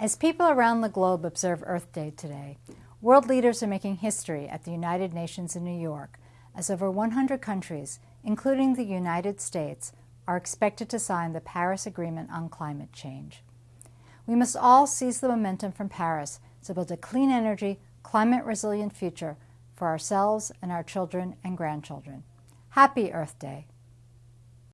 As people around the globe observe Earth Day today, world leaders are making history at the United Nations in New York as over 100 countries, including the United States, are expected to sign the Paris Agreement on climate change. We must all seize the momentum from Paris to build a clean energy, climate resilient future for ourselves and our children and grandchildren. Happy Earth Day!